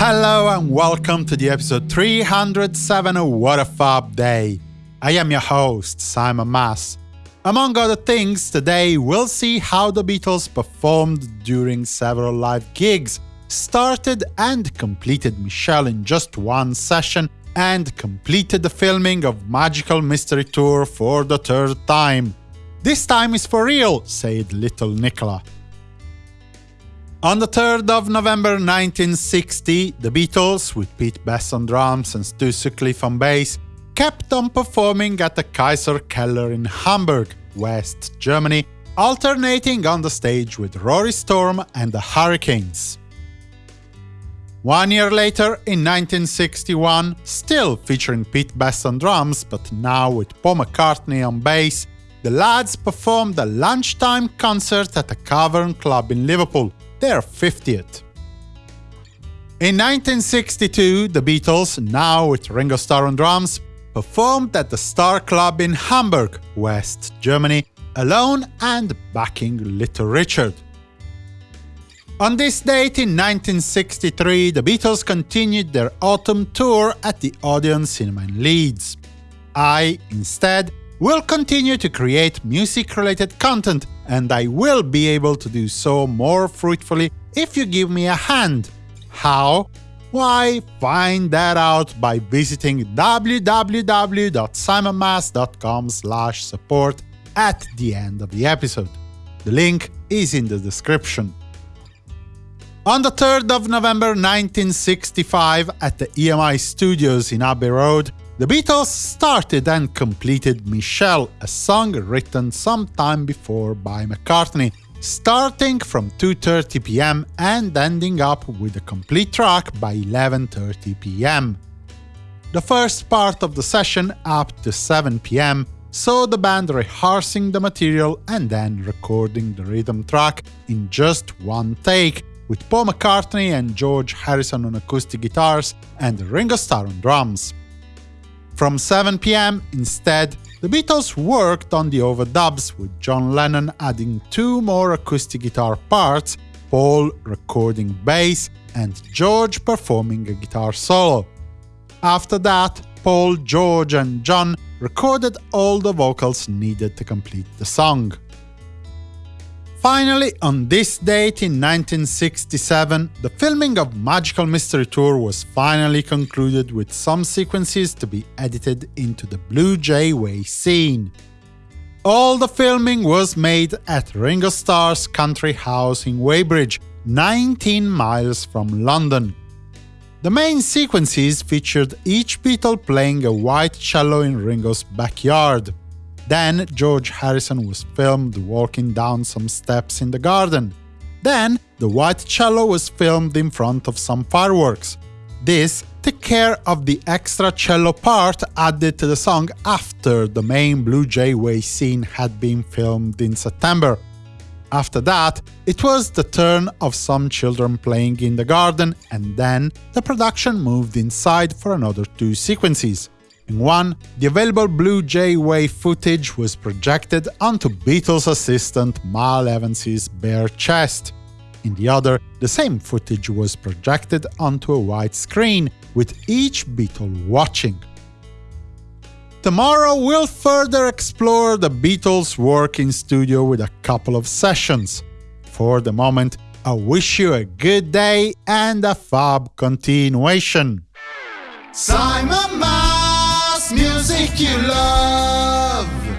Hello and welcome to the episode 307 of What a Fab Day. I am your host, Simon Mas. Among other things, today we'll see how the Beatles performed during several live gigs, started and completed Michelle in just one session, and completed the filming of Magical Mystery Tour for the third time. This time is for real, said little Nicola. On the 3rd of November 1960, the Beatles, with Pete Best on drums and Stu Sutcliffe on bass, kept on performing at the Kaiser Keller in Hamburg, West Germany, alternating on the stage with Rory Storm and the Hurricanes. One year later, in 1961, still featuring Pete Best on drums, but now with Paul McCartney on bass, the lads performed a lunchtime concert at the Cavern Club in Liverpool, their 50th. In 1962, the Beatles, now with Ringo Starr on drums, performed at the Star Club in Hamburg, West Germany, alone and backing Little Richard. On this date in 1963, the Beatles continued their autumn tour at the Odeon Cinema in Leeds. I, instead, will continue to create music-related content, and I will be able to do so more fruitfully if you give me a hand. How? Why, find that out by visiting www.simonmas.com support at the end of the episode. The link is in the description. On the 3rd of November 1965, at the EMI Studios in Abbey Road, the Beatles started and completed Michelle, a song written some time before by McCartney, starting from 2.30 pm and ending up with a complete track by 11.30 pm. The first part of the session, up to 7 pm, saw the band rehearsing the material and then recording the rhythm track in just one take, with Paul McCartney and George Harrison on acoustic guitars and Ringo Starr on drums. From 7 pm, instead, the Beatles worked on the overdubs, with John Lennon adding two more acoustic guitar parts, Paul recording bass, and George performing a guitar solo. After that, Paul, George and John recorded all the vocals needed to complete the song. Finally, on this date in 1967, the filming of Magical Mystery Tour was finally concluded with some sequences to be edited into the Blue Jay Way scene. All the filming was made at Ringo Starr's country house in Weybridge, 19 miles from London. The main sequences featured each Beatle playing a white cello in Ringo's backyard. Then George Harrison was filmed walking down some steps in the garden. Then the white cello was filmed in front of some fireworks. This took care of the extra cello part added to the song after the main Blue Jay Way scene had been filmed in September. After that, it was the turn of some children playing in the garden, and then the production moved inside for another two sequences. In one, the available Blue Jay Way footage was projected onto Beatles assistant Mal Evans's bare chest. In the other, the same footage was projected onto a white screen, with each Beatle watching. Tomorrow we'll further explore the Beatles' work in studio with a couple of sessions. For the moment, I wish you a good day and a fab continuation. Simon music you love.